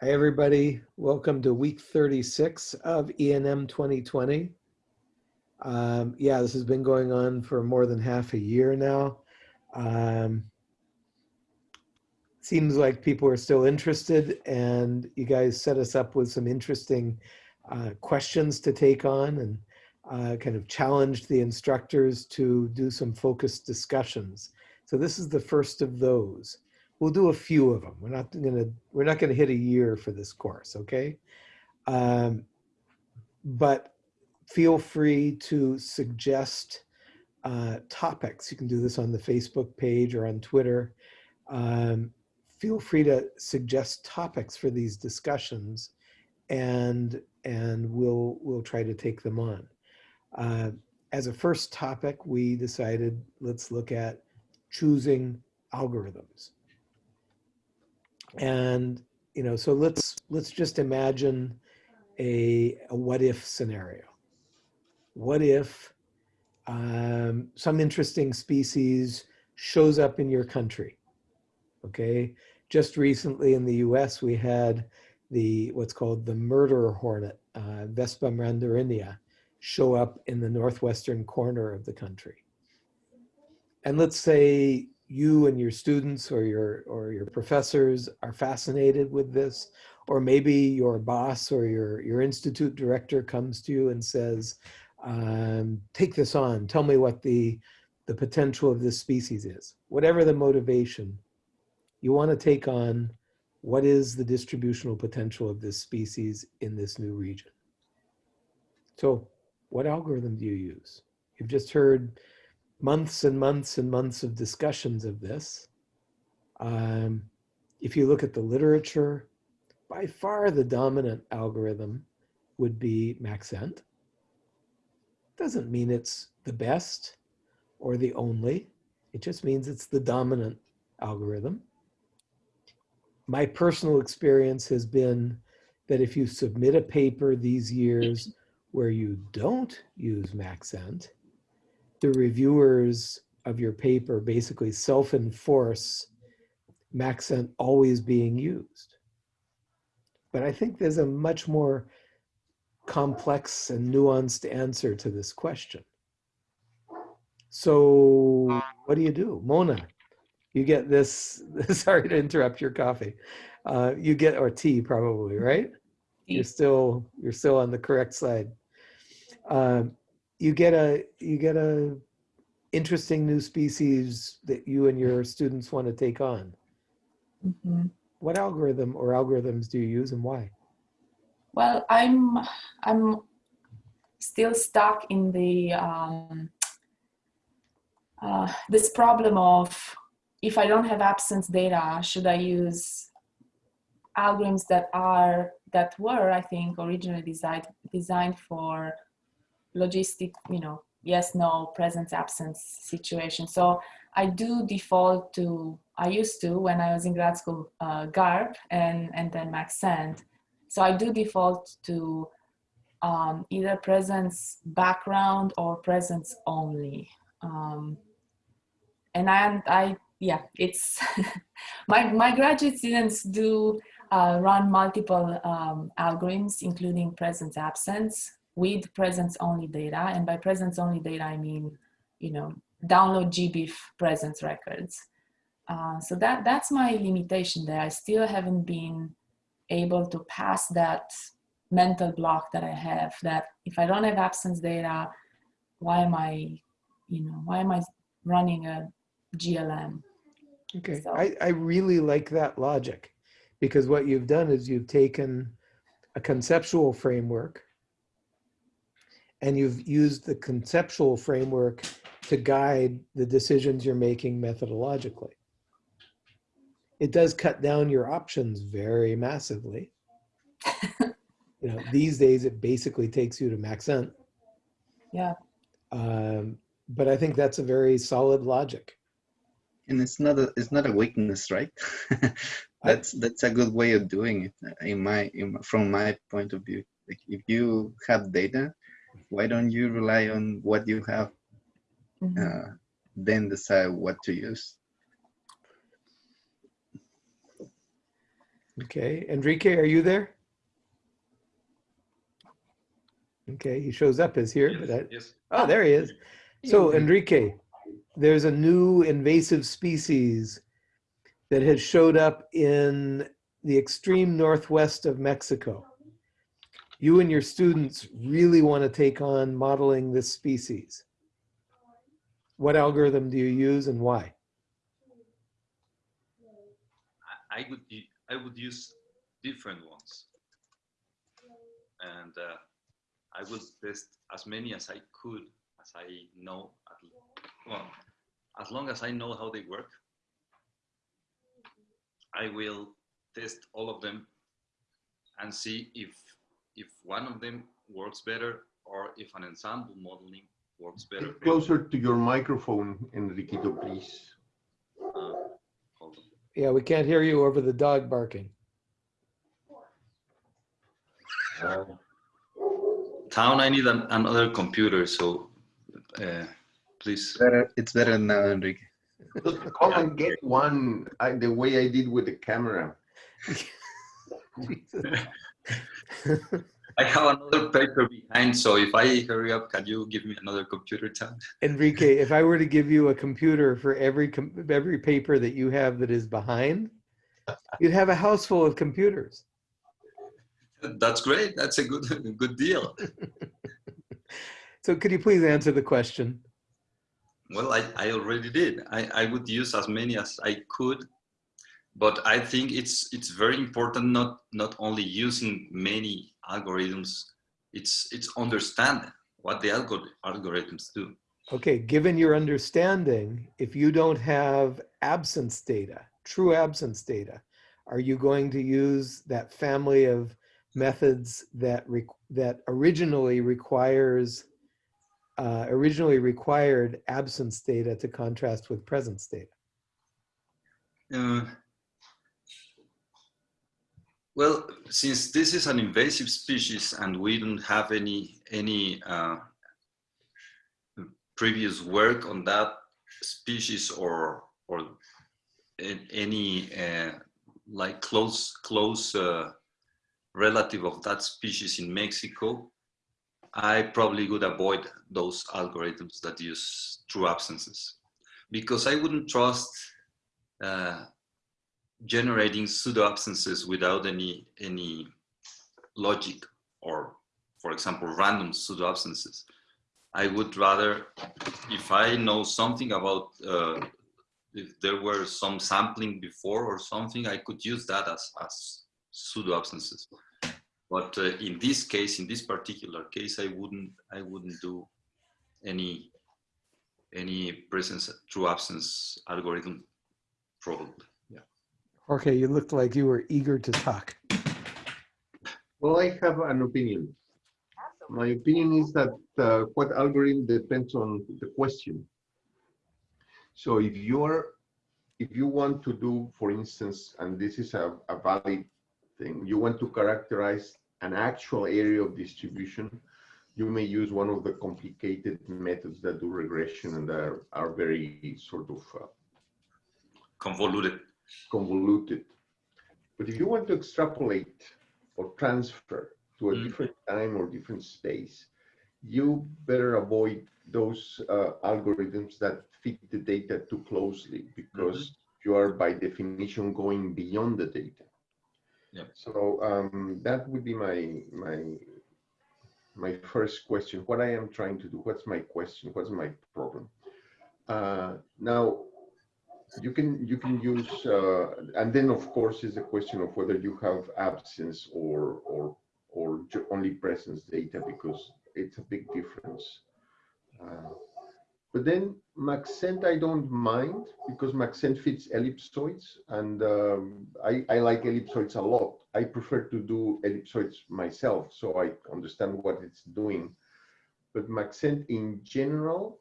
Hi, everybody. Welcome to week 36 of ENM 2020. Um, yeah, this has been going on for more than half a year now. Um, seems like people are still interested and you guys set us up with some interesting uh, questions to take on and uh, kind of challenged the instructors to do some focused discussions. So this is the first of those we'll do a few of them. We're not gonna we're not gonna hit a year for this course, okay? Um, but feel free to suggest uh, topics. You can do this on the Facebook page or on Twitter. Um, feel free to suggest topics for these discussions, and and we'll we'll try to take them on. Uh, as a first topic, we decided let's look at choosing algorithms. And, you know, so let's, let's just imagine a, a what if scenario. What if um, some interesting species shows up in your country? Okay, just recently in the US, we had the what's called the murder hornet, uh, Vespa mandarinia, show up in the northwestern corner of the country. And let's say you and your students or your or your professors are fascinated with this? Or maybe your boss or your your institute director comes to you and says um, take this on. Tell me what the the potential of this species is. Whatever the motivation you want to take on what is the distributional potential of this species in this new region. So what algorithm do you use? You've just heard months and months and months of discussions of this. Um, if you look at the literature, by far the dominant algorithm would be Maxent. Doesn't mean it's the best or the only. It just means it's the dominant algorithm. My personal experience has been that if you submit a paper these years where you don't use Maxent, the reviewers of your paper basically self-enforce Maxent always being used. But I think there's a much more complex and nuanced answer to this question. So what do you do? Mona, you get this, sorry to interrupt your coffee. Uh, you get, or tea probably, right? Tea. You're still, you're still on the correct side. Um, you get a you get a interesting new species that you and your students want to take on. Mm -hmm. What algorithm or algorithms do you use and why? Well, I'm I'm still stuck in the um, uh, this problem of if I don't have absence data, should I use algorithms that are that were I think originally designed designed for logistic, you know, yes, no, presence, absence situation. So I do default to, I used to when I was in grad school, uh, GARP and, and then Maxent. So I do default to um, either presence background or presence only. Um, and I, I, yeah, it's, my, my graduate students do uh, run multiple um, algorithms, including presence absence with presence only data. And by presence only data, I mean, you know, download GBIF presence records. Uh, so that, that's my limitation there. I still haven't been able to pass that mental block that I have that if I don't have absence data, why am I, you know, why am I running a GLM? Okay, so. I, I really like that logic because what you've done is you've taken a conceptual framework and you've used the conceptual framework to guide the decisions you're making methodologically. It does cut down your options very massively. you know, these days it basically takes you to Maxent. Yeah. Um, but I think that's a very solid logic. And it's not a it's not a weakness, right? that's that's a good way of doing it in my, in my from my point of view. Like if you have data, why don't you rely on what you have mm -hmm. uh, then decide what to use Okay, Enrique, are you there? Okay, he shows up as here, but I, Yes. oh, there he is. So Enrique, there's a new invasive species that has showed up in the extreme northwest of Mexico. You and your students really want to take on modeling this species. What algorithm do you use and why? I, would I would use different ones, and uh, I will test as many as I could, as I know. Well, as long as I know how they work, I will test all of them and see if if one of them works better or if an ensemble modeling works better. Get Closer to your microphone, Enriquito, please. Uh. Yeah, we can't hear you over the dog barking. Town, I need an, another computer, so uh, please. Better, it's better now, Enrique. Just come and get one, I, the way I did with the camera. I have another paper behind, so if I hurry up, can you give me another computer tab? Enrique, if I were to give you a computer for every com- every paper that you have that is behind, you'd have a house full of computers. That's great. That's a good good deal. So could you please answer the question? Well, I, I already did. I, I would use as many as I could, but I think it's it's very important not not only using many algorithms. It's it's understanding what the algor- algorithms do. Okay, given your understanding, if you don't have absence data, true absence data, are you going to use that family of methods that that originally requires uh, originally required absence data to contrast with presence data? Uh, well, since this is an invasive species and we don't have any any uh, previous work on that species or or any uh, like close close uh, relative of that species in Mexico, I probably would avoid those algorithms that use true absences. Because I wouldn't trust uh, generating pseudo absences without any any logic or for example random pseudo absences. I would rather if i know something about uh, if there were some sampling before or something i could use that as as pseudo absences. But uh, in this case in this particular case i wouldn't i wouldn't do any any presence true absence algorithm probably Okay, you looked like you were eager to talk. Well, I have an opinion. My opinion is that uh, what algorithm depends on the question. So if you're, if you want to do, for instance, and this is a, a valid thing, you want to characterize an actual area of distribution, you may use one of the complicated methods that do regression and are, are very sort of uh, convoluted convoluted. But if you want to extrapolate or transfer to a Mm. different time or different space, you better avoid those uh, algorithms that fit the data too closely because you are by definition going beyond the data. Yep. So um, that would be my my my first question. What I am trying to do? What's my question? What's my problem? Uh, now you can you can use uh, and then of course is a question of whether you have absence or or or only presence data because it's a big difference. Uh, but then Maxent I don't mind because Maxent fits ellipsoids and um, I, I like ellipsoids a lot. I prefer to do ellipsoids myself so I understand what it's doing. But Maxent in general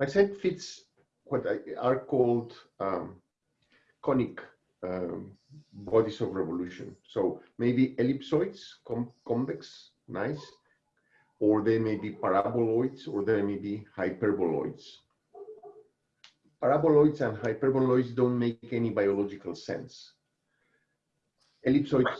Maxent fits what are called um, conic um, bodies of revolution. So maybe ellipsoids, com convex, nice, or they may be paraboloids, or they may be hyperboloids. Paraboloids and hyperboloids don't make any biological sense. ellipsoids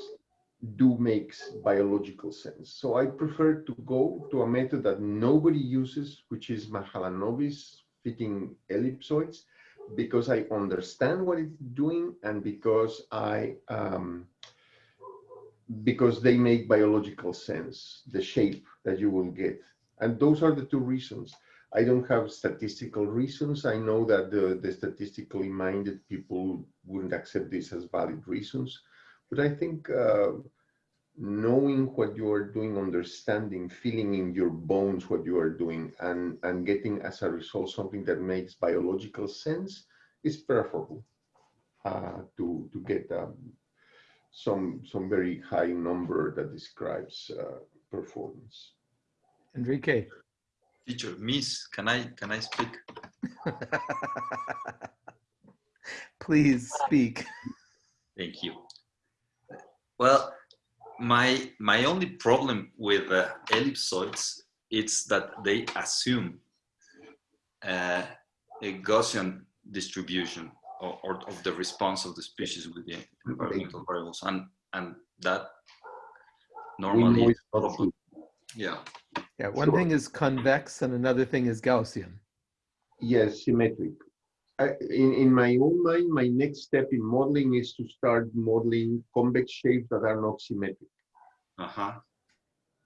do makes biological sense. So I prefer to go to a method that nobody uses, which is Mahalanobis fitting ellipsoids, because I understand what it's doing and because I um, because they make biological sense, the shape that you will get. And those are the two reasons. I don't have statistical reasons. I know that the, the statistically minded people wouldn't accept this as valid reasons. But I think uh, knowing what you are doing, understanding, feeling in your bones what you are doing, and, and getting as a result something that makes biological sense is preferable uh, to, to get um, some, some very high number that describes uh, performance. Enrique. Teacher, Miss, can I can I speak? Please speak. Thank you. Well, my my only problem with uh, ellipsoids is that they assume uh, a Gaussian distribution or, or of the response of the species with the environmental variables, and and that normally, it's not true. yeah, Yeah, one thing is convex and another thing is Gaussian. Yes, symmetric. I, in, in my own mind, my next step in modeling is to start modeling convex shapes that are not symmetric. uh huh,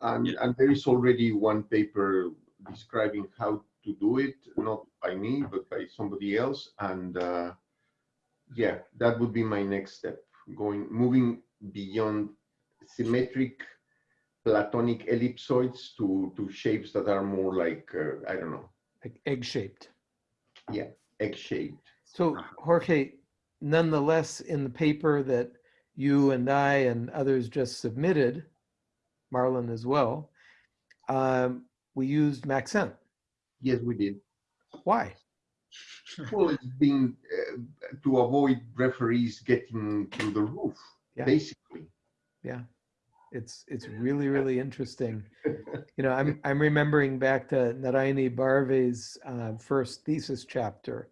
And, Yeah. and there is already one paper describing how to do it, not by me, but by somebody else. And uh, yeah, that would be my next step, going, moving beyond symmetric platonic ellipsoids to, to shapes that are more like, uh, I don't know, like egg-shaped. Egg-shaped. So Jorge, nonetheless, in the paper that you and I and others just submitted, Marlon as well, um, we used Maxent. Yes, we did. Why? Well, it's been uh, to avoid referees getting through the roof, Yeah. basically. Yeah, it's it's really really interesting. You know, I'm I'm remembering back to Narayani Barve's uh, first thesis chapter,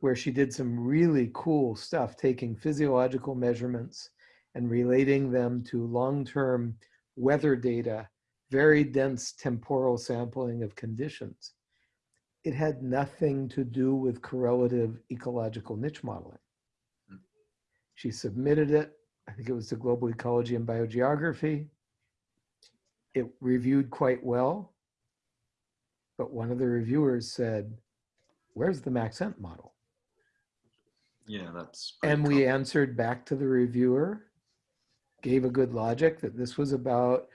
where she did some really cool stuff, taking physiological measurements and relating them to long-term weather data, very dense temporal sampling of conditions. It had nothing to do with correlative ecological niche modeling. She submitted it I think it was the Global Ecology and Biogeography. It reviewed quite well, but one of the reviewers said, where's the Maxent model? yeah, that's And we answered back to the reviewer, gave a good logic that this was about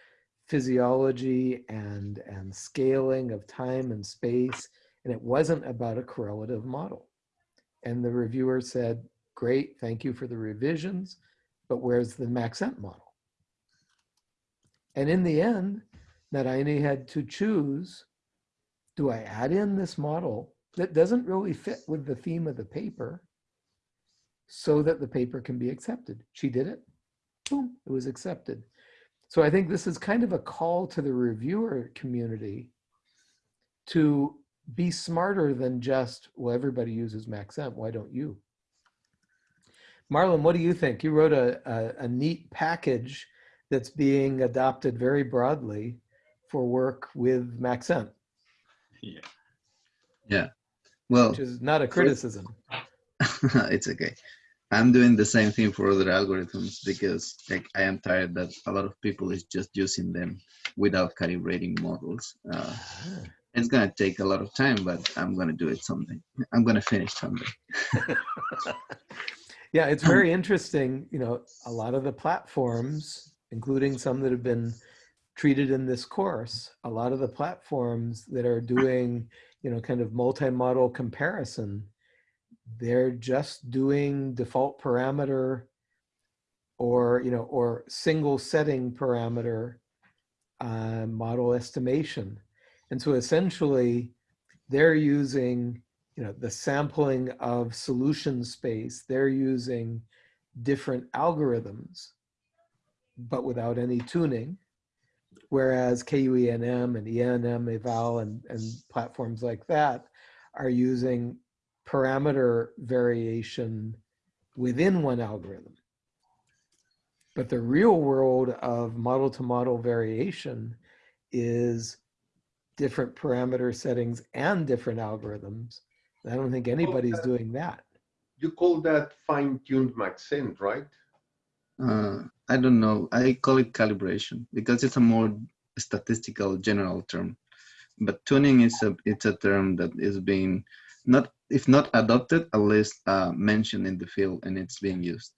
physiology and, and scaling of time and space, and it wasn't about a correlative model. And the reviewer said, great, thank you for the revisions, but where's the Maxent model? And in the end, Narayani had to choose, do I add in this model that doesn't really fit with the theme of the paper so that the paper can be accepted? She did it, boom, it was accepted. So I think this is kind of a call to the reviewer community to be smarter than just, well, everybody uses Maxent, why don't you? Marlon, what do you think? You wrote a, a, a neat package that's being adopted very broadly for work with Maxent, yeah. Yeah. Well, which is not a criticism. it's okay. I'm doing the same thing for other algorithms because like I am tired that a lot of people is just using them without calibrating models. Uh, it's gonna take a lot of time, but I'm gonna do it someday. I'm gonna finish someday. Yeah, it's very interesting. You know, a lot of the platforms, including some that have been treated in this course, a lot of the platforms that are doing, you know, kind of multi-model comparison, they're just doing default parameter or, you know, or single setting parameter uh, model estimation. And so essentially they're using you know, the sampling of solution space, they're using different algorithms, but without any tuning. Whereas KUENM and ENM eval and, and platforms like that are using parameter variation within one algorithm. But the real world of model to model variation is different parameter settings and different algorithms. I don't think anybody's that- doing that. You call that fine-tuned Maxent, right? Uh, I don't know. I call it calibration because it's a more statistical general term. But tuning is a it's a term that is being not if not adopted, at least uh, mentioned in the field and it's being used.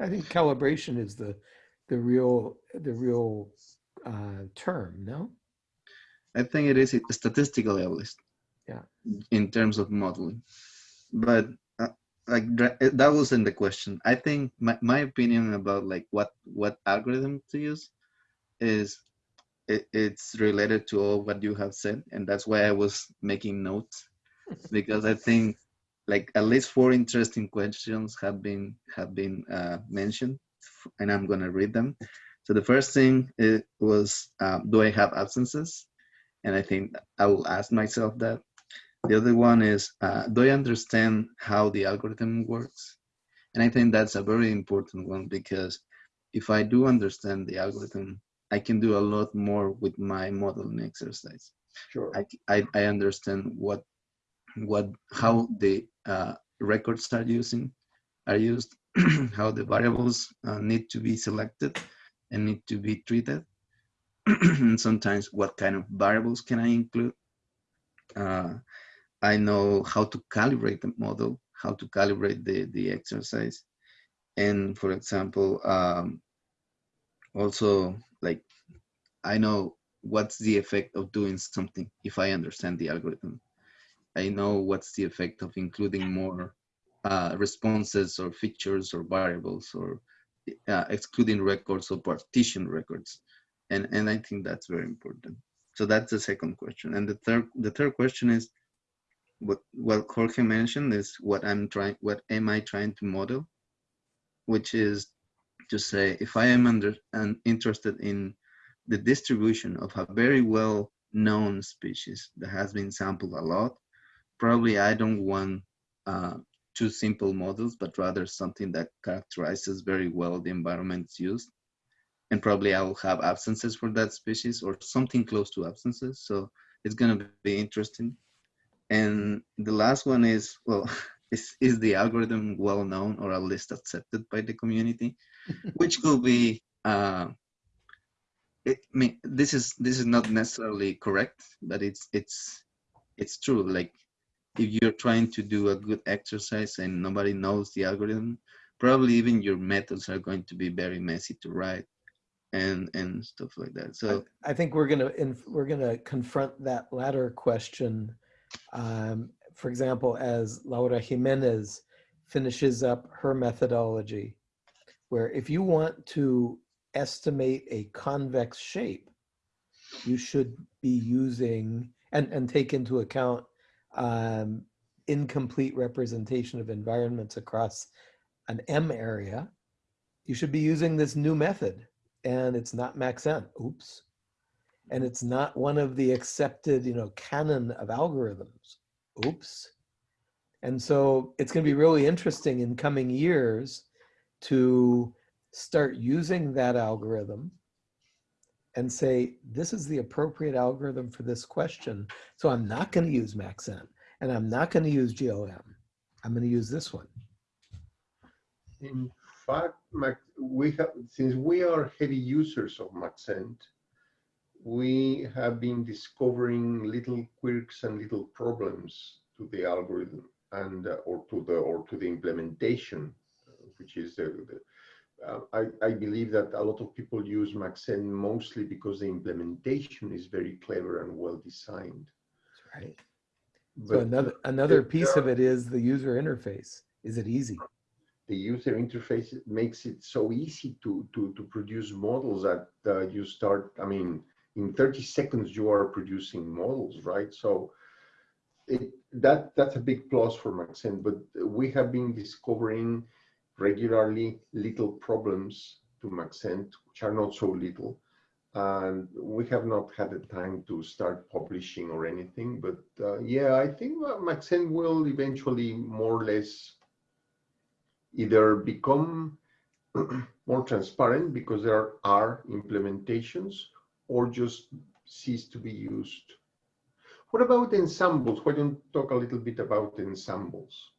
I think calibration is the the real the real uh, term. No. I think it is statistically at least. Yeah. In terms of modeling, but uh, like that wasn't the question. I think my, my opinion about like what what algorithm to use is it, it's related to all what you have said, and that's why I was making notes because I think like at least four interesting questions have been have been uh, mentioned, and I'm gonna read them. So the first thing it was, um, do I have absences? And I think I will ask myself that. The other one is, uh, do I understand how the algorithm works? And I think that's a very important one because if I do understand the algorithm, I can do a lot more with my modeling exercise. Sure. I, I, I understand what, what, how the uh, records are using, are used, how the variables uh, need to be selected and need to be treated. and sometimes what kind of variables can I include? Uh, I know how to calibrate the model, how to calibrate the, the exercise. And for example, um, also like I know what's the effect of doing something if I understand the algorithm. I know what's the effect of including more uh, responses or features or variables or uh, excluding records or partition records. And, and I think that's very important. So that's the second question. And the third, the third question is what, what Jorge mentioned is what I'm trying, what am I trying to model? Which is to say, if I am under and interested in the distribution of a very well known species that has been sampled a lot, probably I don't want uh, two simple models, but rather something that characterizes very well the environments used. And probably I will have absences for that species or something close to absences. So it's going to be interesting. And the last one is, well, is, is the algorithm well known or at least accepted by the community, which could be, uh, it, I mean, this is this is not necessarily correct, but it's it's it's true. Like if you're trying to do a good exercise and nobody knows the algorithm, probably even your methods are going to be very messy to write and and stuff like that. So I think we're gonna we're gonna confront that latter question. Um, for example, as Laura Jimenez finishes up her methodology, where if you want to estimate a convex shape, you should be using and and take into account um, incomplete representation of environments across an M area. You should be using this new method and it's not Maxent. Oops. And it's not one of the accepted, you know, canon of algorithms. Oops. And so it's going to be really interesting in coming years to start using that algorithm and say, this is the appropriate algorithm for this question. So I'm not going to use Maxent and I'm not going to use GLM. I'm going to use this one. In fact, Mac, we have since we are heavy users of Maxent, we have been discovering little quirks and little problems to the algorithm and uh, or to the or to the implementation, uh, which is the, the uh, I, I believe that a lot of people use Maxent mostly because the implementation is very clever and well designed. That's right. But So another another piece are- of it is the user interface. Is it easy? the user interface makes it so easy to to to produce models that uh, you start i mean in 30 seconds you are producing models right? So it that that's a big plus for maxent but we have been discovering regularly little problems to maxent which are not so little. And we have not had the time to start publishing or anything but uh, yeah i think maxent will eventually more or less either become more transparent because there are implementations or just cease to be used? What about ensembles? Why don't you talk a little bit about ensembles?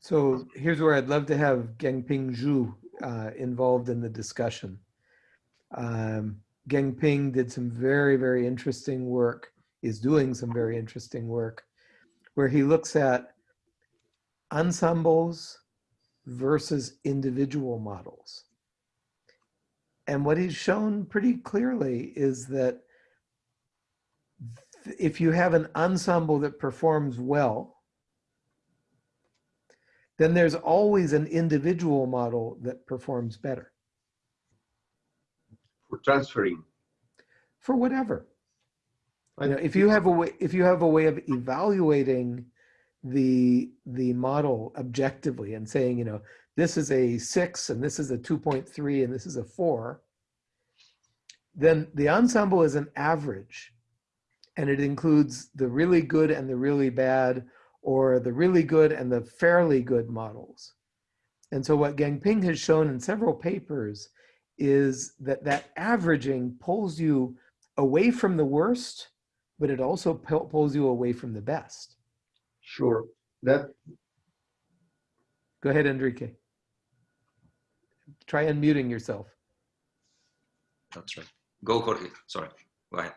So here's where I'd love to have Gengping Zhu uh, involved in the discussion. Um, Gengping did some very, very interesting work, is doing some very interesting work, where he looks at ensembles versus individual models. And what he's shown pretty clearly is that if you have an ensemble that performs well, then there's always an individual model that performs better For transferring. for whatever. I You know, if you have a way, if you have a way of evaluating the the model objectively and saying, you know, this is a six and this is a 2.3 and this is a four, then the ensemble is an average and it includes the really good and the really bad or the really good and the fairly good models. And so what Gengping has shown in several papers is that that averaging pulls you away from the worst, but it also pulls you away from the best. Sure. That Go ahead, Enrique. Try unmuting yourself. That's right. Go, Jorge. Sorry. Go ahead.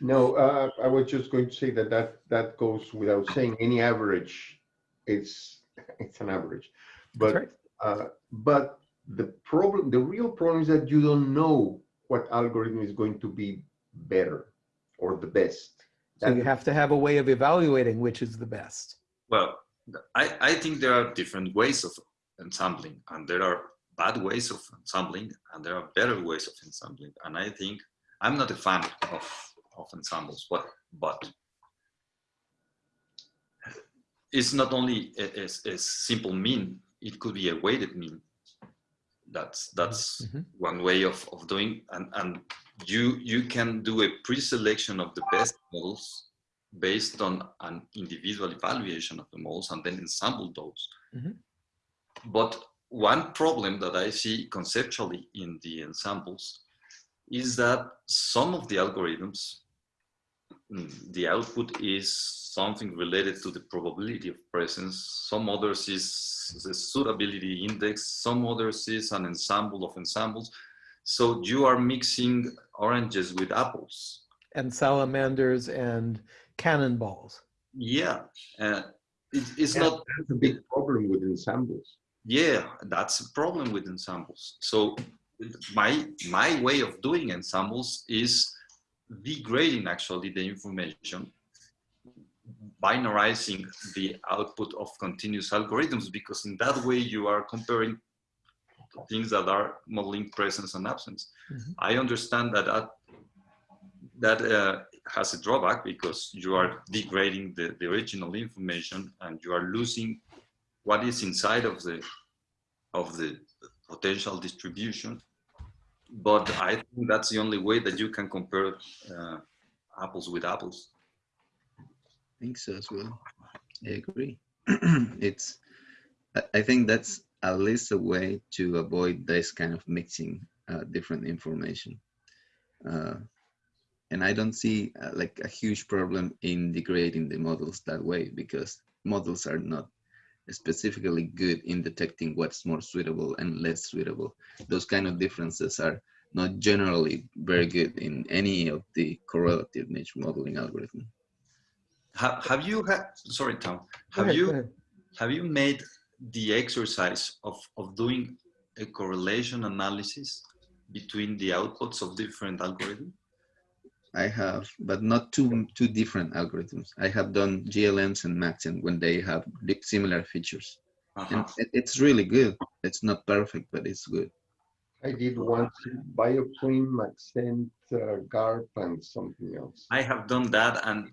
no, uh, I was just going to say that that that goes without saying. Any average, it's it's an average, That's but right. uh, but the problem, the real problem is that you don't know what algorithm is going to be better or the best. So you have to have a way of evaluating which is the best. Well, I, I think there are different ways of ensembling, and there are bad ways of ensembling, and there are better ways of ensembling. And I think I'm not a fan of, of ensembles, but but it's not only a, a, a simple mean; it could be a weighted mean. That's that's Mhm. one way of, of doing, and and you you can do a pre-selection of the best models based on an individual evaluation of the models and then ensemble those. Mhm. But one problem that I see conceptually in the ensembles is that some of the algorithms, mm, the output is something related to the probability of presence. Some others is the suitability index. Some others is an ensemble of ensembles. So you are mixing oranges with apples. And salamanders and cannonballs. Yeah, uh, it, it's Yeah. not. That's a big problem with ensembles. Yeah, that's a problem with ensembles. So my my way of doing ensembles is degrading actually the information, binarizing the output of continuous algorithms because in that way you are comparing things that are modeling presence and absence. Mhm. I understand that that, that uh, has a drawback because you are degrading the, the original information and you are losing what is inside of the of the potential distribution. But I think that's the only way that you can compare uh, apples with apples. I think so as well. I agree. it's, I- think that's at least a way to avoid this kind of mixing uh, different information. Uh, and I don't see uh, like a huge problem in degrading the models that way because models are not specifically good in detecting what's more suitable and less suitable. Those kind of differences are not generally very good in any of the correlative niche modeling algorithm. Have, have you had, sorry, Tom, have ahead, you have you made the exercise of, of doing a correlation analysis between the outputs of different algorithms? I have, but not two two different algorithms. I have done GLMs and Maxent when they have similar features, and Uh-huh. it, it's really good. It's not perfect, but it's good. I did once Bioclim, Maxent, uh, GARP, and something else. I have done that and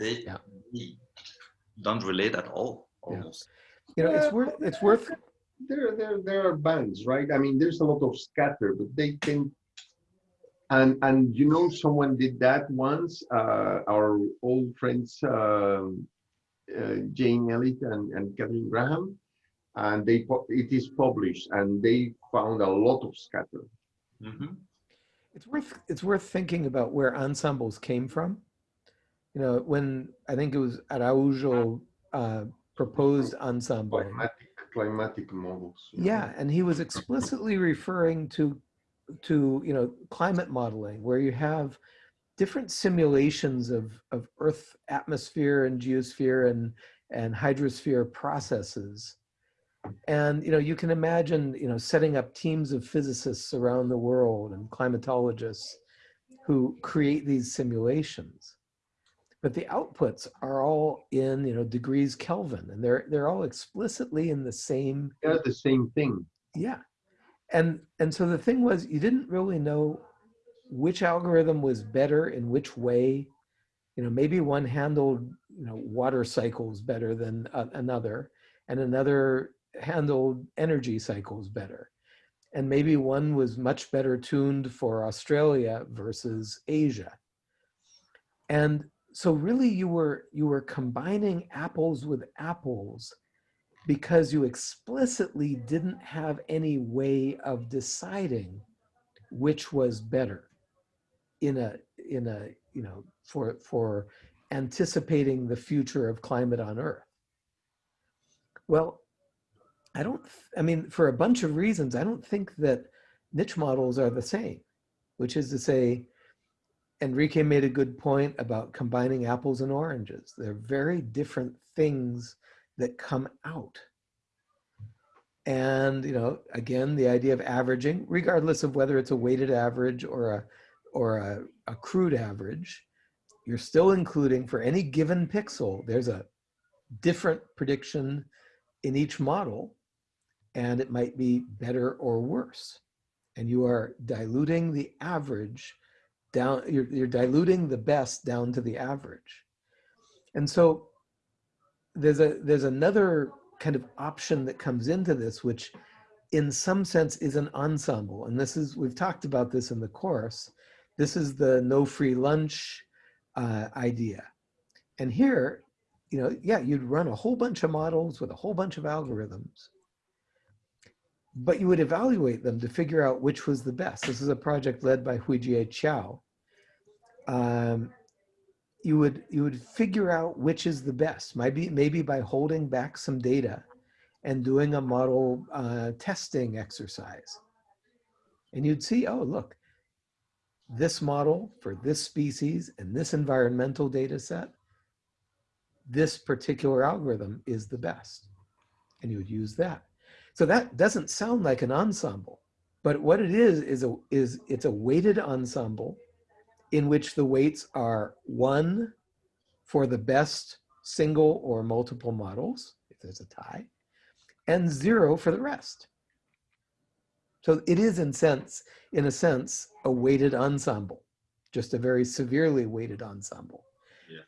they, Yeah. they don't relate at all, Yeah. almost. You know, it's worth, it's worth, There, there, there are bands, right? I mean, there's a lot of scatter, but they can. And and you know, someone did that once. Uh, our old friends, um, uh, Jane Elith and, and Catherine Graham, and they it is published, and they found a lot of scatter. Mhm. It's worth it's worth thinking about where ensembles came from. You know, when I think it was Araujo uh, proposed ensemble. Climatic climatic models. Yeah, and he was explicitly referring to to you know climate modeling, where you have different simulations of of Earth atmosphere and geosphere and and hydrosphere processes. And you know you can imagine you know setting up teams of physicists around the world and climatologists who create these simulations. But the outputs are all in you know degrees Kelvin, and they're they're all explicitly in the same They're the same thing. yeah. And and so the thing was you didn't really know which algorithm was better in which way. You know, maybe one handled, you know, water cycles better than another and another handled energy cycles better. And maybe one was much better tuned for Australia versus Asia. And so really you were you were combining apples with apples because you explicitly didn't have any way of deciding which was better in a in a you know for for anticipating the future of climate on earth. Well i don't i mean for a bunch of reasons i don't think that niche models are the same which is to say enrique made a good point about combining apples and oranges. They're very different things that come out. And you know, again, the idea of averaging, regardless of whether it's a weighted average or a or a, a crude average, you're still including for any given pixel, there's a different prediction in each model, and it might be better or worse. And you are diluting the average down, you're, you're diluting the best down to the average. And so there's a there's another kind of option that comes into this which in some sense is an ensemble. And this is we've talked about this in the course. This is the no free lunch uh, idea. And here you know yeah you'd run a whole bunch of models with a whole bunch of algorithms but you would evaluate them to figure out which was the best. This is a project led by huijie qiao um, you would you would figure out which is the best. Maybe maybe by holding back some data and doing a model uh, testing exercise. And you'd see oh look this model for this species and this environmental data set this particular algorithm is the best. And you would use that. So that doesn't sound like an ensemble but what it is is a is it's a weighted ensemble in which the weights are one for the best single or multiple models, if there's a tie, and zero for the rest. So it is in sense, in a sense, a weighted ensemble, just a very severely weighted ensemble. Yeah.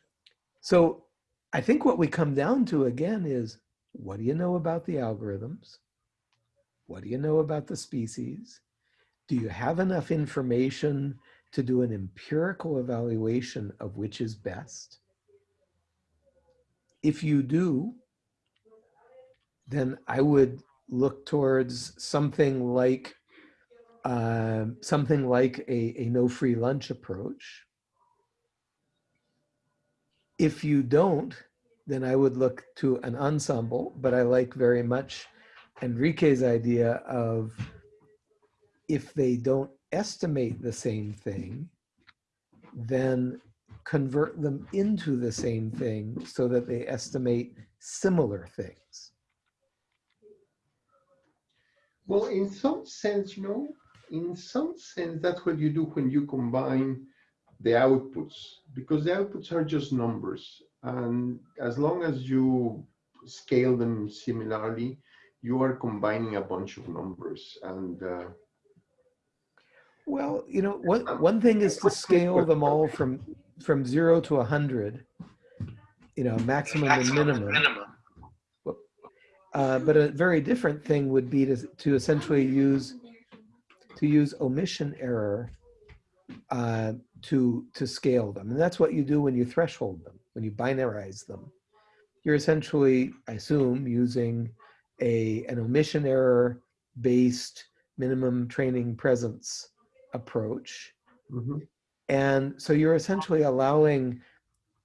So I think what we come down to again is, what do you know about the algorithms? What do you know about the species? Do you have enough information to do an empirical evaluation of which is best. If you do, then I would look towards something like uh, something like a, a no free lunch approach. If you don't, then I would look to an ensemble, but I like very much Enrique's idea of if they don't estimate the same thing, then convert them into the same thing so that they estimate similar things. Well, in some sense, you know, in some sense, that's what you do when you combine the outputs, because the outputs are just numbers. And as long as you scale them similarly, you are combining a bunch of numbers. And uh, Well, you know, one, one thing is to scale them all from, from zero to a hundred, you know, maximum and minimum. Uh, but a very different thing would be to, to essentially use, to use omission error uh, to, to scale them. And that's what you do when you threshold them, when you binarize them. You're essentially, I assume, using a an omission error based minimum training presence approach. Mhm. And so you're essentially allowing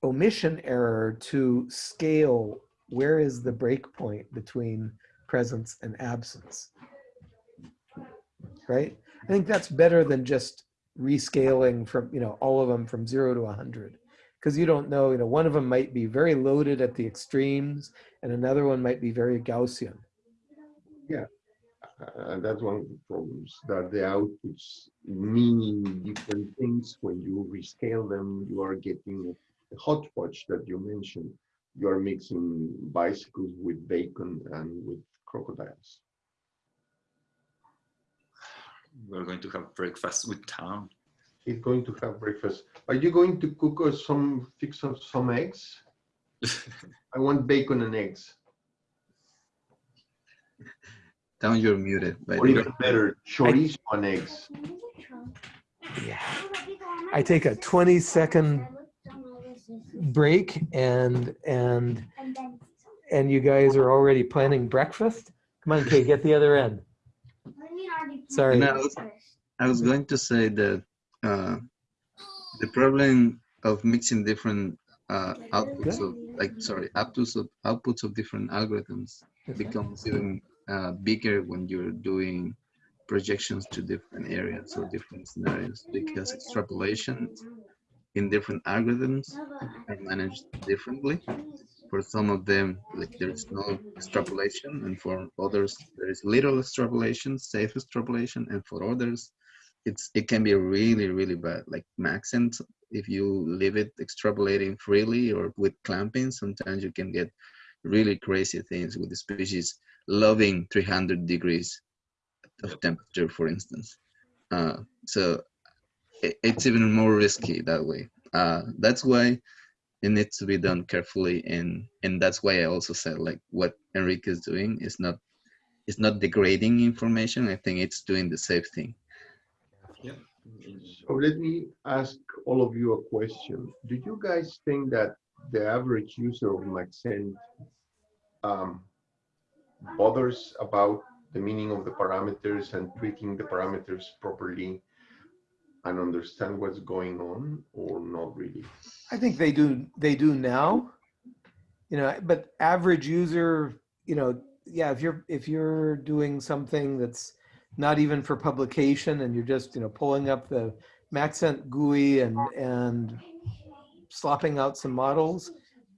omission error to scale where is the break point between presence and absence. Right? I think that's better than just rescaling from, you know, all of them from zero to 100. Because you don't know, you know, one of them might be very loaded at the extremes and another one might be very Gaussian. Uh, And that's one of the problems, that the outputs meaning different things. When you rescale them, you are getting a hodgepodge that you mentioned. You are mixing bicycles with bacon and with crocodiles. We're going to have breakfast with town. He's going to have breakfast. Are you going to cook us some, fix up some eggs? I want bacon and eggs. Down, you're muted. By Or the way. even better, chorizo and eggs. Yeah. I take a 20 second break and and and you guys are already planning breakfast? Come on, Kay, get the other end. Sorry. No, I was going to say that uh, the problem of mixing different uh, outputs of like sorry outputs of outputs of different algorithms becomes even uh, bigger when you're doing projections to different areas or different scenarios because extrapolation in different algorithms are managed differently. For some of them, like there's no extrapolation, and for others there is little extrapolation, safe extrapolation, and for others, it's it can be really really bad. Like Maxent, if you leave it extrapolating freely or with clamping, sometimes you can get really crazy things with the species loving 300 degrees of temperature, for instance. Uh, so it, it's even more risky that way. Uh, that's why it needs to be done carefully, and and that's why I also said like what Enrique is doing is not is not degrading information. I think it's doing the safe thing. Yeah. So let me ask all of you a question. Do you guys think that the average user of Maxent um, bothers about the meaning of the parameters and tweaking the parameters properly and understand what's going on or not really? I think they do they do now. You know, but average user, you know, yeah, if you're if you're doing something that's not even for publication and you're just, you know, pulling up the Maxent GUI and and slopping out some models,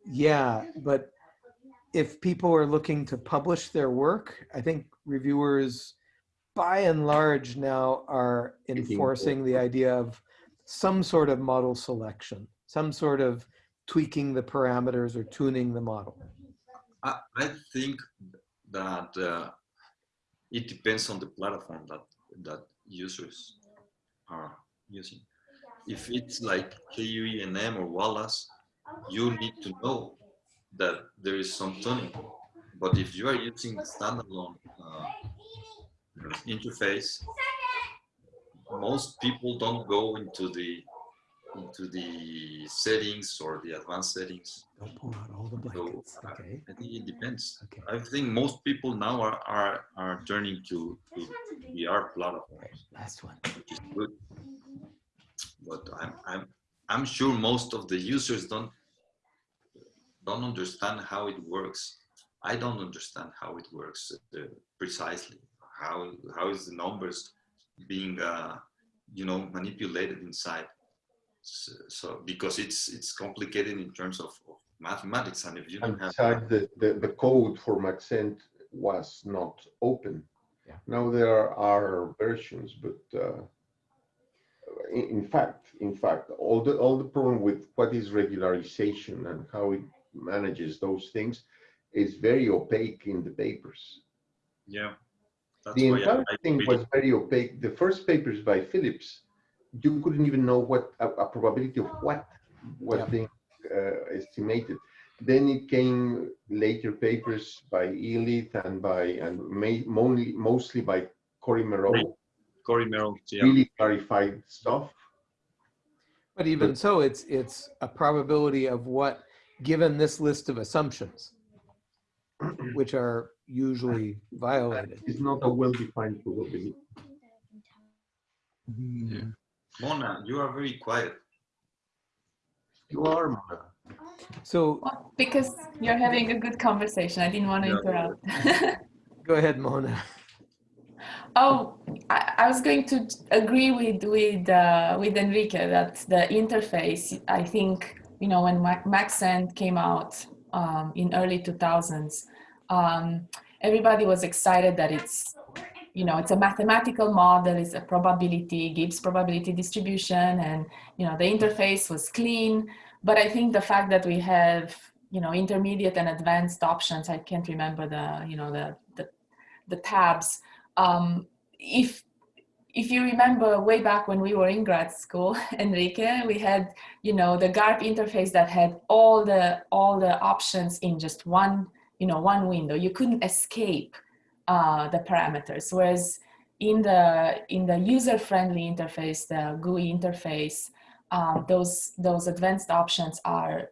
yeah, but if people are looking to publish their work, I think reviewers by and large now are enforcing the idea of some sort of model selection, some sort of tweaking the parameters or tuning the model. I, I think that uh, it depends on the platform that that users are using. If it's like KUENM or Wallace, you need to know that there is some tuning. But if you are using standalone uh, interface, most people don't go into the into the settings or the advanced settings. Don't pull out all the blankets, uh, okay? I think it depends. Okay. I think most people now are are, are turning to, to VR Right, platforms, last one. which is good. But I'm I'm I'm sure most of the users don't don't understand how it works. I don't understand how it works uh, precisely. How how is the numbers being uh, you know manipulated inside? So, so because it's it's complicated in terms of, of mathematics, and if you don't have the, the, the code for Maxent was not open. Yeah. Now there are versions, but uh, in, in fact, in fact, all the all the problem with what is regularization and how it manages those things is very opaque in the papers. yeah. That's the why I- entire I thing really- was very opaque. The first papers by Phillips, you couldn't even know what a, a probability of what was Yeah. being uh, estimated. Then it came later papers by Elith and by and ma- mostly mostly by Cory Merow, Right. Cory Merow, yeah. really clarified stuff. But even so, it's, it's a probability of what, given this list of assumptions. which are usually violated. It's not a well-defined probability. Mona, you are very quiet. You are, Mona. So Well, because you're having a good conversation. I didn't want to Yeah. interrupt. go ahead, Mona. Oh, I, I was going to agree with with uh, with Enrique that the interface. I think you know when Maxent came out um, in early 2000s, um, everybody was excited that it's you know it's a mathematical model, it's a probability, Gibbs probability distribution, and you know the interface was clean. But I think the fact that we have you know intermediate and advanced options, I can't remember the you know the the, the tabs um, if if you remember way back when we were in grad school, Enrique, we had you know the GARP interface that had all the all the options in just one you know one window. You couldn't escape uh, the parameters. Whereas in the in the user-friendly interface, the GUI interface, um, those those advanced options are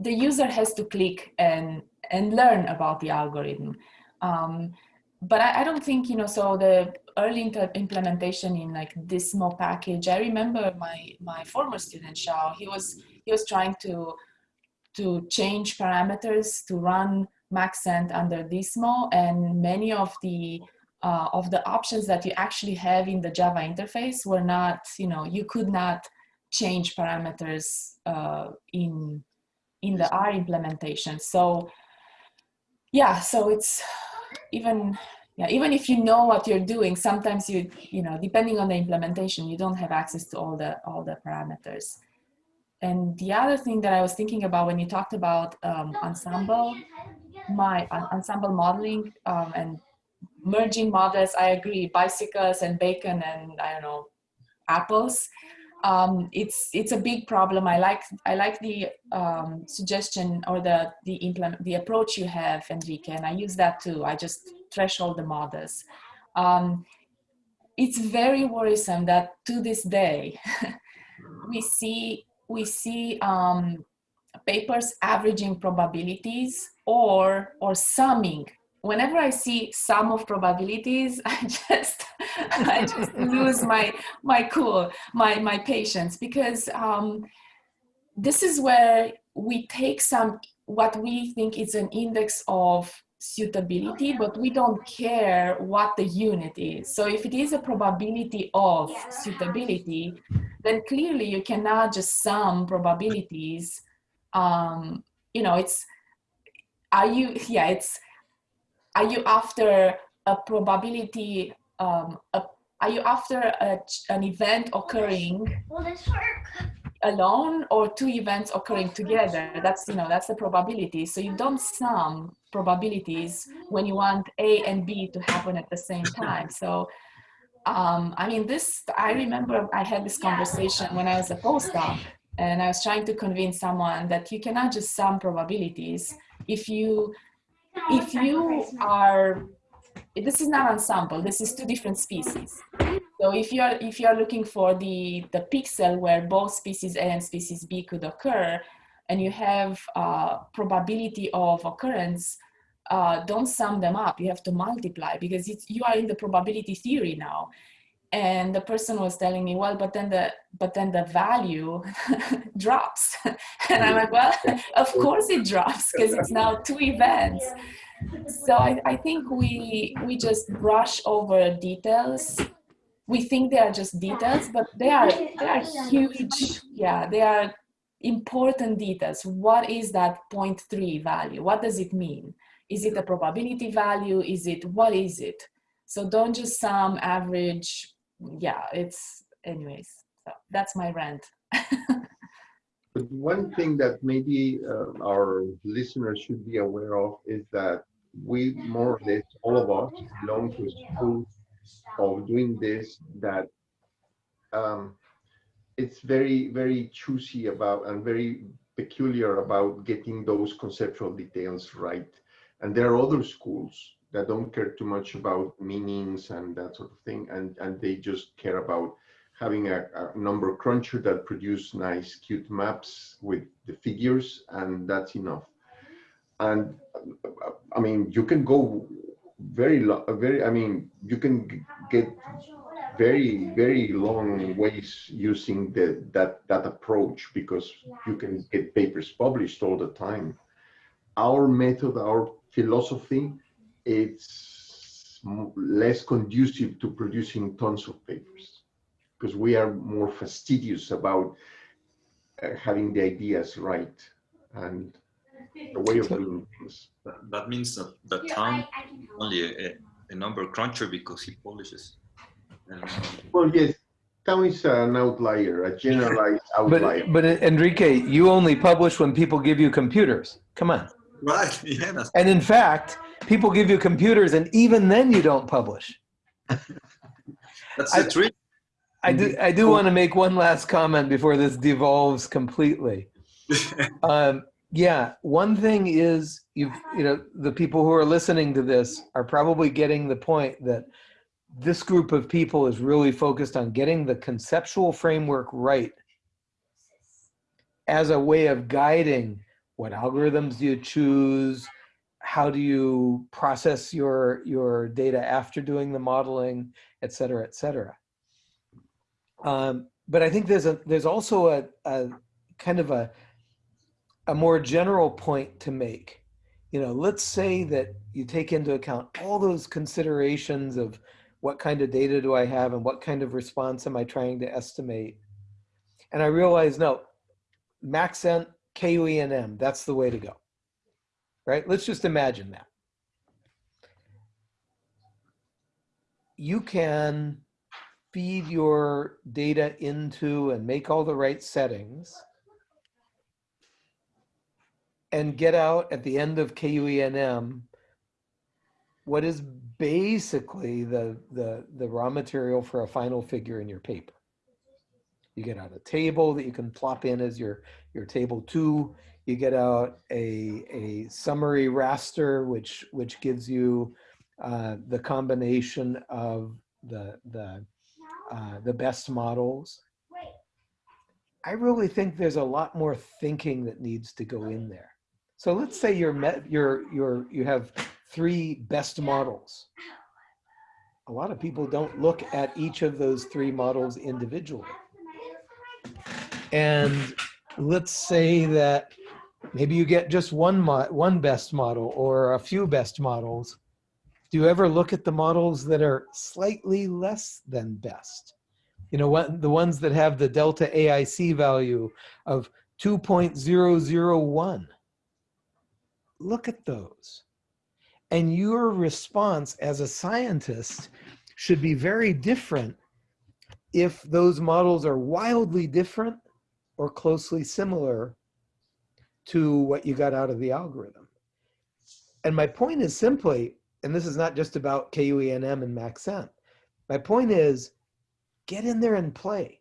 the user has to click and and learn about the algorithm. Um, but I, I, don't think you know so the early implementation in like Dismo package. I remember my my former student shao he was he was trying to to change parameters to run maxent under Dismo and many of the uh, of the options that you actually have in the java interface were not you know you could not change parameters uh, in in the r implementation. So yeah so it's even yeah even if you know what you're doing sometimes you you know depending on the implementation you don't have access to all the all the parameters. And the other thing that i was thinking about when you talked about um, ensemble my uh, ensemble modeling um, and merging models i agree bicycles and bacon and i don't know apples um, it's it's a big problem. I like I like the um, suggestion or the the implement the approach you have, Enrique, and I use that too. I just threshold the models. Um, it's very worrisome that to this day we see we see um, papers averaging probabilities or or summing whenever I see sum of probabilities, I just I just lose my my cool, my my patience because um, this is where we take some what we think is an index of suitability, but we don't care what the unit is. So if it is a probability of suitability, then clearly you cannot just sum probabilities. Um, you know, it's are you yeah it's are you after a probability um, a, are you after a, an event occurring alone or two events occurring together? That's you know that's the probability. So you don't sum probabilities when you want a and b to happen at the same time. So um, i mean this i remember i had this conversation when i was a postdoc and i was trying to convince someone that you cannot just sum probabilities. If you if you are this is not ensemble this is two different species. So if you are if you are looking for the the pixel where both species a and species b could occur and you have uh, probability of occurrence uh, don't sum them up. You have to multiply because you are in the probability theory now and the person was telling me well but then the but then the value drops. And i'm like well of course it drops because it's now two events. So I, I think we we just brush over details. We think they are just details but they are they are huge. Yeah they are important details. What is that 0.3 value? What does it mean? Is it a probability value? Is it what is it? So don't just sum average yeah, it's anyways. So that's my rant. but one thing that maybe uh, our listeners should be aware of is that we more or less all of us belong to a school of doing this that um, it's very very choosy about and very peculiar about getting those conceptual details right and there are other schools that don't care too much about meanings and that sort of thing, and and they just care about having a, a number cruncher that produce nice, cute maps with the figures, and that's enough. and I mean, you can go very, very, I mean, you can get very, very long ways using the, that, that approach because you can get papers published all the time. Our method, our philosophy, it's less conducive to producing tons of papers because we are more fastidious about uh, having the ideas right and the way of doing things. That, that means that the town only a, a number cruncher because he polishes. And, Well, yes, town is an outlier, a generalized outlier. But, but Enrique, you only publish when people give you computers. Come on. right, yeah, And in fact, people give you computers and even then you don't publish. that's I- the trick. I do, I do want to make one last comment before this devolves completely. Um, yeah, one thing is you've, you know, the people who are listening to this are probably getting the point that this group of people is really focused on getting the conceptual framework right as a way of guiding what algorithms you choose, how do you process your your data after doing the modeling, et cetera, et cetera. Um, but I think there's a there's also a, a kind of a a more general point to make. You know, let's say that you take into account all those considerations of what kind of data do I have and what kind of response am I trying to estimate. And I realize, no, Maxent, KUENM, that's the way to go. Right? Let's just imagine that. You can feed your data into and make all the right settings and get out at the end of KUENM what is basically the, the, the raw material for a final figure in your paper. You get out a table that you can plop in as your, your table two. You get out a, a summary raster, which, which gives you uh, the combination of the, the, uh, the best models. I really think there's a lot more thinking that needs to go in there. So let's say you're met, you're, you're, you have three best models. A lot of people don't look at each of those three models individually. And let's say that maybe you get just one one best model or a few best models. Do you ever look at the models that are slightly less than best? You know, what, the ones that have the delta AIC value of 2.001. Look at those. And your response as a scientist should be very different if those models are wildly different or closely similar to what you got out of the algorithm. And my point is simply, and this is not just about KUENM and Maxent, my point is get in there and play.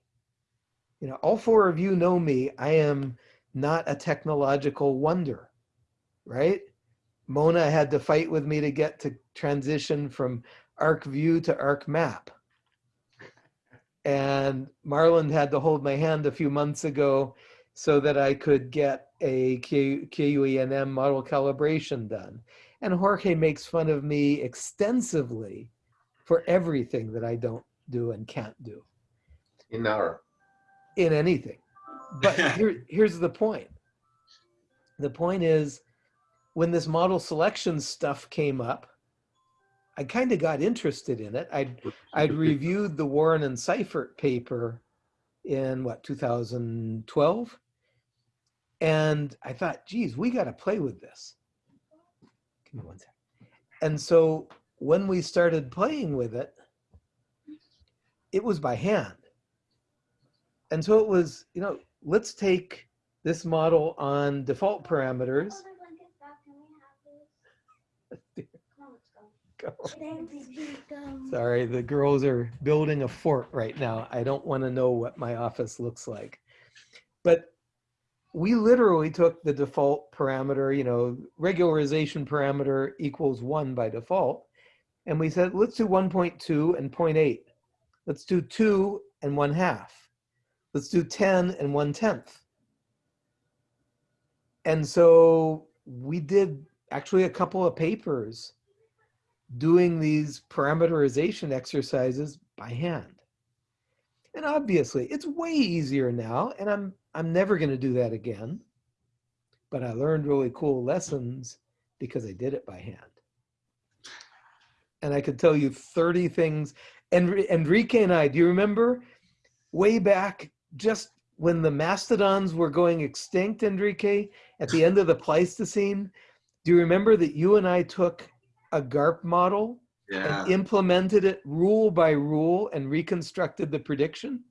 You know, all four of you know me, I am not a technological wonder, right? Mona had to fight with me to get to transition from ArcView to ArcMap. And Marlon had to hold my hand a few months ago so that I could get a Q, KUENM model calibration done. And Jorge makes fun of me extensively for everything that I don't do and can't do In our, in anything. But here, here's the point. The point is, when this model selection stuff came up, I kind of got interested in it. I'd, I'd reviewed the Warren and Seifert paper in what, 2012? And I thought, geez, we got to play with this. Give me one sec. And so when we started playing with it, it was by hand. And so it was, you know, let's take this model on default parameters. Sorry, the girls are building a fort right now. I don't want to know what my office looks like. But we literally took the default parameter, you know, regularization parameter equals one by default. And we said, let's do 1.2 and 0.8. Let's do two and one half. Let's do 10 and one tenth. And so we did actually a couple of papers doing these parameterization exercises by hand. And obviously it's way easier now and I'm, I'm never gonna do that again. But I learned really cool lessons because I did it by hand. And I could tell you 30 things. And Enrique and I, do you remember way back just when the mastodons were going extinct, Enrique, at the end of the Pleistocene? Do you remember that you and I took a GARP model Yeah, and implemented it rule by rule and reconstructed the prediction?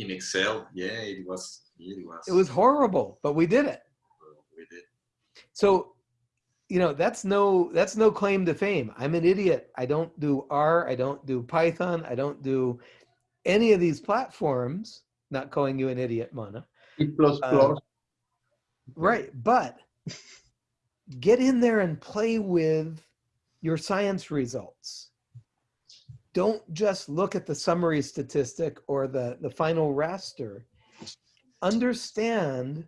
in Excel. Yeah, it was. It was. It was horrible, but we did it. We did. So, you know, that's no that's no claim to fame. I'm an idiot. I don't do R, I don't do Python, I don't do any of these platforms. Not calling you an idiot, Mana. C plus Uh, plus. Right, but get in there and play with your science results. Don't just look at the summary statistic or the, the final raster. Understand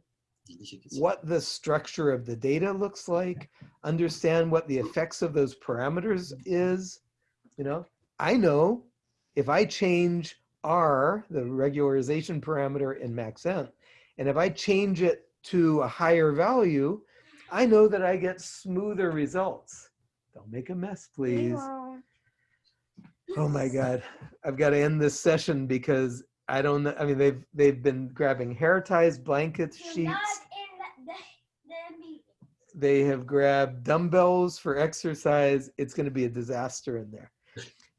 what the structure of the data looks like, understand what the effects of those parameters is. You know, I know if I change R, the regularization parameter in Maxent, and if I change it to a higher value, I know that I get smoother results. Don't make a mess, please. Oh my God. I've got to end this session because I don't know. I mean, they've, they've been grabbing hair ties, blankets, You're not sheets. in the, the meeting. They have grabbed dumbbells for exercise. It's going to be a disaster in there.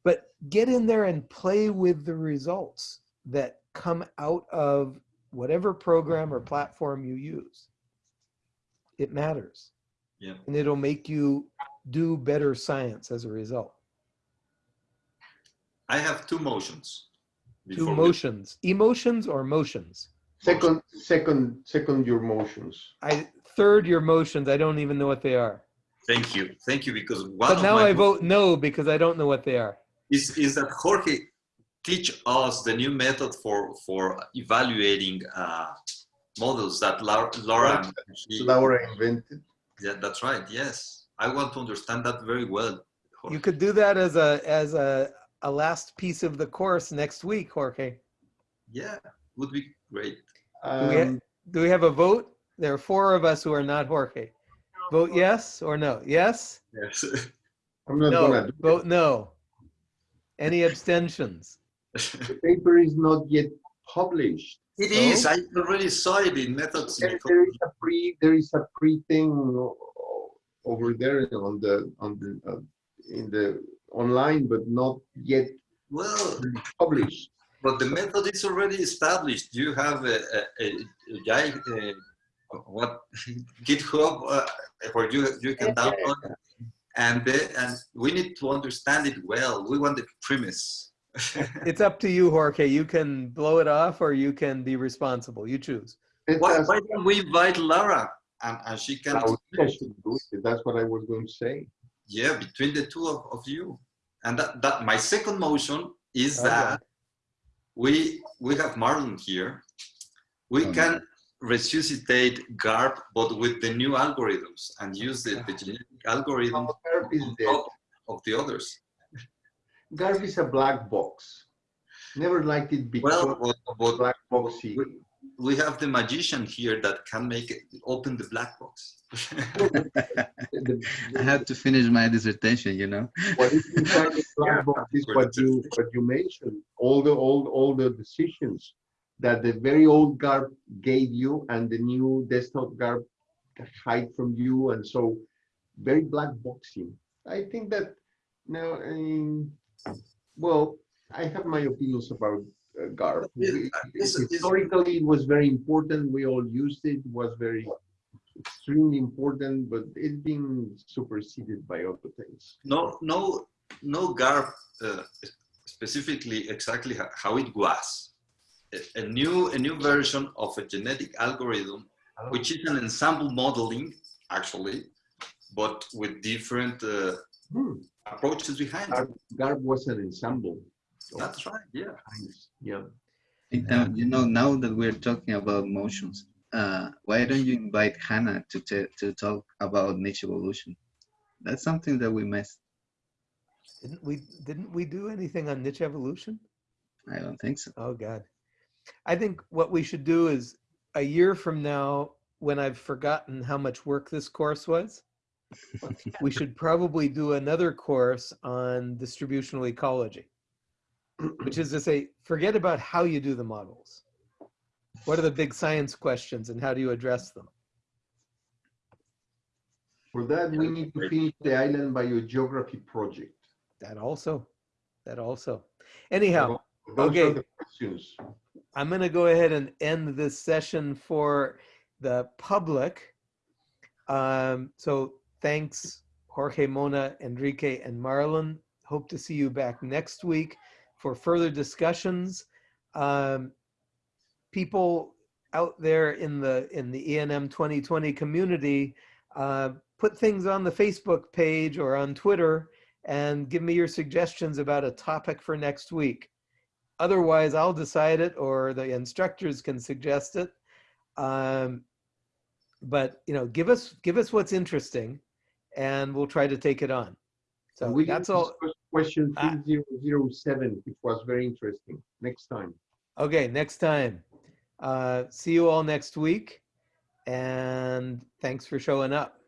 But get in there and play with the results that come out of whatever program or platform you use. It matters. Yeah. And it'll make you do better science as a result. I have two motions. Two before we- motions, emotions or motions. Second, second, second your motions. I third your motions. I don't even know what they are. Thank you, thank you, because one But of now my I vote no because I don't know what they are. is is that Jorge teach us the new method for for evaluating uh, models that Laura, Laura she- Laura invented. yeah, that's right. Yes, I want to understand that very well. Jorge. You could do that as a as a a last piece of the course next week, Jorge. Yeah, would be great. Do we, ha- Um, do we have a vote? There are four of us who are not Jorge. Vote yes or no? Yes? Yes. I'm not No. gonna do. Vote no. Any abstentions? The paper is not yet published. It So? is. I already saw it in methods. There there is a pre, there is a pre thing over there on the, on the, uh, in the online, but not yet Well, published. but the method is already established. You have a, a, a, a, guy, uh what GitHub uh, where you you can download, and the, and we need to understand it well. We want the premise. It's up to you, Jorge. You can blow it off or you can be responsible. You choose. Why, us- why don't we invite Lara, and, and she can I would- I should do it. That's what I was going to say. Yeah between the two of, of you and that, that my second motion is Okay. that we we have marlon here we can resuscitate garp but with the new algorithms and use the, the genetic algorithm Oh, of the others GARP is a black box. Never liked it well because but, but black boxy. we have the magician here that can make it open the black box I had to finish my dissertation, you know. What is inside the black box is what you what you mentioned. All the old all the decisions that the very old GARP gave you and the new desktop GARP hide from you, and so very black boxing. I think that now, I mean, well, I have my opinions about uh, GARP. Yeah, We- it's- it's- Historically, it was very important. We all used it. It was very extremely important, but it's been superseded by other things. no no no garp uh, specifically exactly how it was a, a new a new version of a genetic algorithm which is an ensemble modeling actually but with different uh, Hmm. approaches behind it. GARP, GARP was an ensemble. Of that's right yeah kinds, Yeah. Uh, you know, now that we're talking about motions, uh, why don't you invite Hannah to t- to talk about niche evolution? That's something that we missed. Didn't we, didn't we do anything on niche evolution? I don't think so. Oh, God. I think what we should do is a year from now, when I've forgotten how much work this course was, we should probably do another course on distributional ecology, which is to say, forget about how you do the models. What are the big science questions and how do you address them? For that, we need to finish the island biogeography project. That also, that also. Anyhow, Those Okay. questions. I'm going to go ahead and end this session for the public. Um, so thanks, Jorge, Mona, Enrique, and Marlon. Hope to see you back next week for further discussions. Um, people out there in the in the ENM 2020 community, uh, put things on the Facebook page or on Twitter and give me your suggestions about a topic for next week. Otherwise, I'll decide it or the instructors can suggest it. Um, but you know, give us give us what's interesting and we'll try to take it on. So We that's all. Question Ah. 3007, which was very interesting. Next time. Okay, next time. Uh, see you all next week. And thanks for showing up.